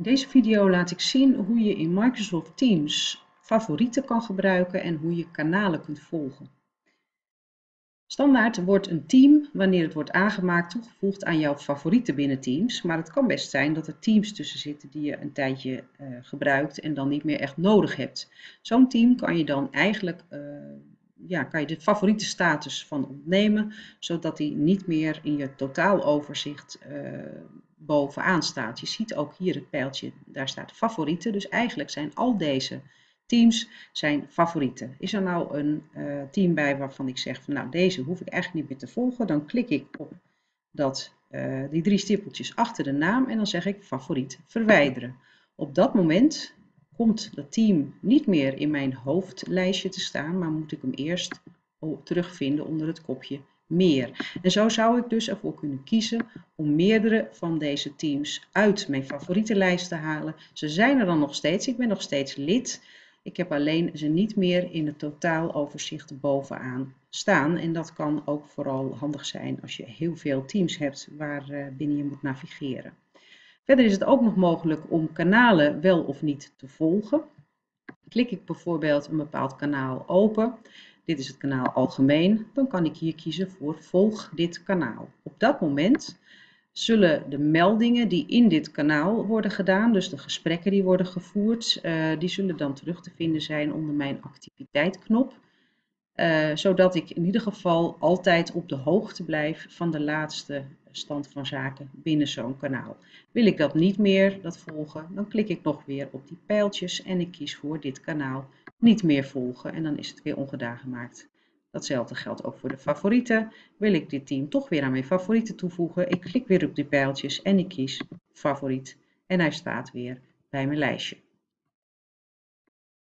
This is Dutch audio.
In deze video laat ik zien hoe je in Microsoft Teams favorieten kan gebruiken en hoe je kanalen kunt volgen. Standaard wordt een team, wanneer het wordt aangemaakt, toegevoegd aan jouw favorieten binnen Teams. Maar het kan best zijn dat er teams tussen zitten die je een tijdje uh, gebruikt en dan niet meer echt nodig hebt. Zo'n team kan je dan eigenlijk uh, ja, kan je de favoriete status van ontnemen, zodat die niet meer in je totaaloverzicht uh, bovenaan staat. Je ziet ook hier het pijltje, daar staat favorieten. Dus eigenlijk zijn al deze teams zijn favorieten. Is er nou een uh, team bij waarvan ik zeg van nou deze hoef ik eigenlijk niet meer te volgen, dan klik ik op dat, uh, die drie stippeltjes achter de naam en dan zeg ik favoriet verwijderen. Op dat moment komt dat team niet meer in mijn hoofdlijstje te staan, maar moet ik hem eerst terugvinden onder het kopje meer. En zo zou ik dus ervoor kunnen kiezen om meerdere van deze teams uit mijn favoriete lijst te halen. Ze zijn er dan nog steeds, ik ben nog steeds lid. Ik heb alleen ze niet meer in het totaaloverzicht bovenaan staan. En dat kan ook vooral handig zijn als je heel veel teams hebt waar eh, binnen je moet navigeren. Verder is het ook nog mogelijk om kanalen wel of niet te volgen. Klik ik bijvoorbeeld een bepaald kanaal open, dit is het kanaal algemeen, dan kan ik hier kiezen voor volg dit kanaal. Op dat moment zullen de meldingen die in dit kanaal worden gedaan, dus de gesprekken die worden gevoerd, uh, die zullen dan terug te vinden zijn onder mijn activiteitknop. Uh, zodat ik in ieder geval altijd op de hoogte blijf van de laatste stand van zaken binnen zo'n kanaal. Wil ik dat niet meer, dat volgen, dan klik ik nog weer op die pijltjes en ik kies voor dit kanaal niet meer volgen en dan is het weer ongedaan gemaakt. Datzelfde geldt ook voor de favorieten. Wil ik dit team toch weer aan mijn favorieten toevoegen, ik klik weer op die pijltjes en ik kies favoriet en hij staat weer bij mijn lijstje.